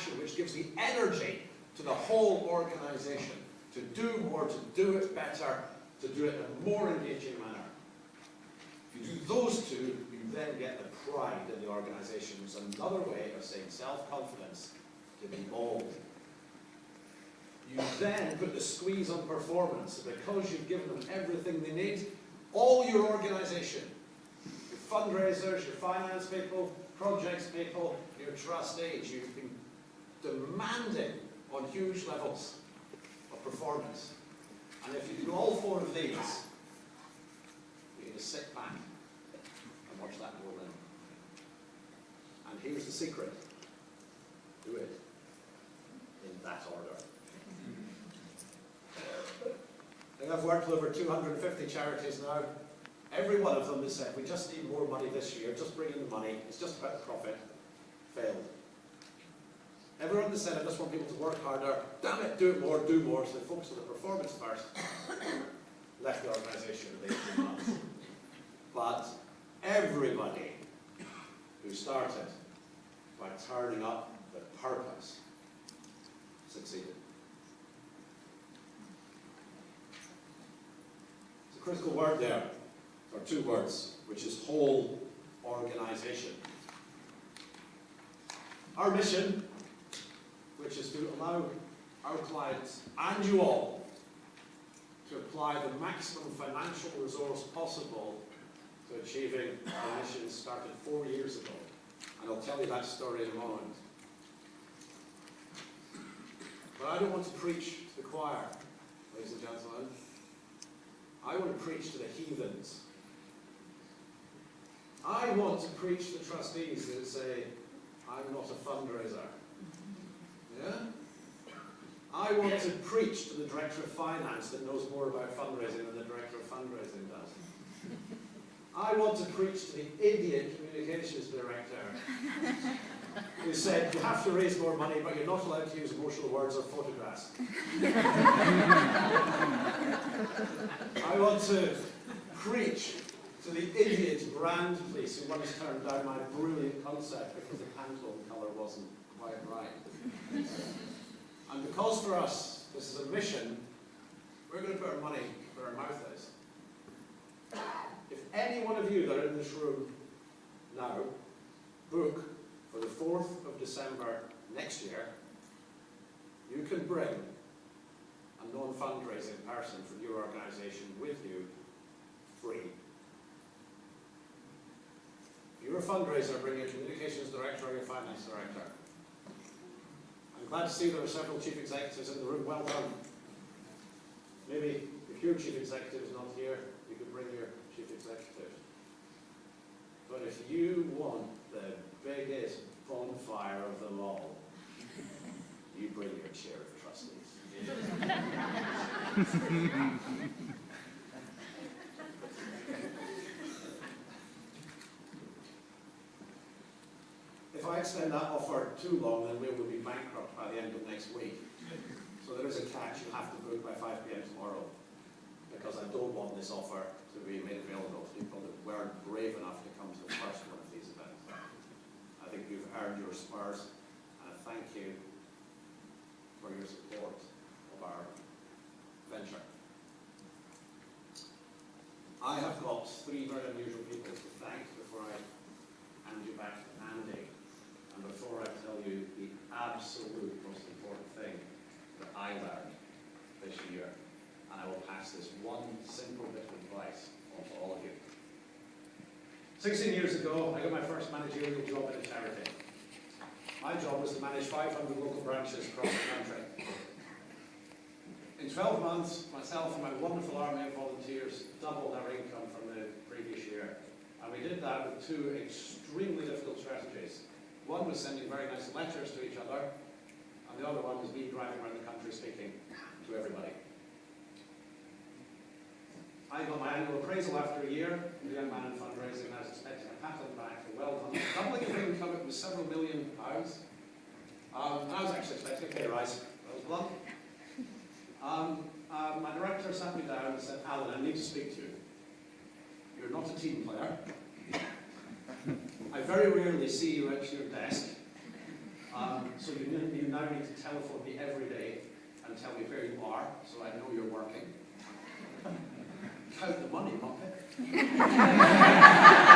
passion, which gives the energy to the whole organisation to do more, to do it better, to do it in a more engaging manner. If you do those two, you then get the pride in the organisation. It's another way of saying self-confidence to be bold. You then put the squeeze on performance because you've given them everything they need. All your organisation, your fundraisers, your finance people, projects people, your trustees, you've been demanding on huge levels of performance. And if you do all four of these, you can just sit back and watch that roll in. And here's the secret. Do it in that order. I've worked with over 250 charities now. Every one of them has said, we just need more money this year, just bring in the money, it's just about the profit. Failed. Has said, I just want people to work harder, damn it, do it more, do more, so they focus on the performance first. Left the organisation in 18 months. But everybody who started by turning up the purpose succeeded. It's a critical word there, or two words, which is whole organisation. Our mission, to allow our clients and you all to apply the maximum financial resource possible to achieving our mission started four years ago. And I'll tell you that story in a moment. But I don't want to preach to the choir, ladies and gentlemen. I want to preach to the heathens. I want to preach to the trustees that say, I'm not a fundraiser. I want to preach to the Director of Finance that knows more about fundraising than the Director of Fundraising does. I want to preach to the idiot Communications Director who said, you have to raise more money, but you're not allowed to use emotional words or photographs. I want to preach to the idiot brand police who once turned down my brilliant concept because the Pantone because for us, this is a mission, we're going to put our money where our mouth is. If any one of you that are in this room now book for the 4th of December next year, you can bring a non-fundraising person from your organisation with you free. If you're a fundraiser, bring your communications director or your finance director. I'm glad to see there are several chief executives in the room. Well done. Maybe if your chief executive is not here, you could bring your chief executive. But if you want the biggest bonfire of them all, you bring your chair of trustees. I extend that offer too long, then we will be bankrupt by the end of next week. So there is a catch, you have to book by 5 p.m. tomorrow. Because I don't want this offer to be made available to people that weren't brave enough to come to the first one of these events. I think you've earned your spurs, and I thank you for your support of our venture. I have got three very unusual people to thank before I hand you back to Andy. And before I tell you the absolute most important thing that I learned this year, and I will pass this one simple bit of advice on all of you. 16 years ago, I got my first managerial job in a charity. My job was to manage 500 local branches across the country. In 12 months, myself and my wonderful army of volunteers doubled our income from the previous year. And we did that with two extremely difficult strategies. One was sending very nice letters to each other, and the other one was me driving around the country speaking to everybody. I got my annual appraisal after a year, the young man in fundraising, and I was expecting a pat on the back for well done. Doubling of income, it was several million pounds. Um, I was actually expecting a pay rise, I was blunt. Um, uh, my director sat me down and said, Alan, I need to speak to you. You're not a team player. I very rarely see you at your desk. Um, so you, you now need to telephone me every day and tell me where you are, so I know you're working. Count the money, Muppet.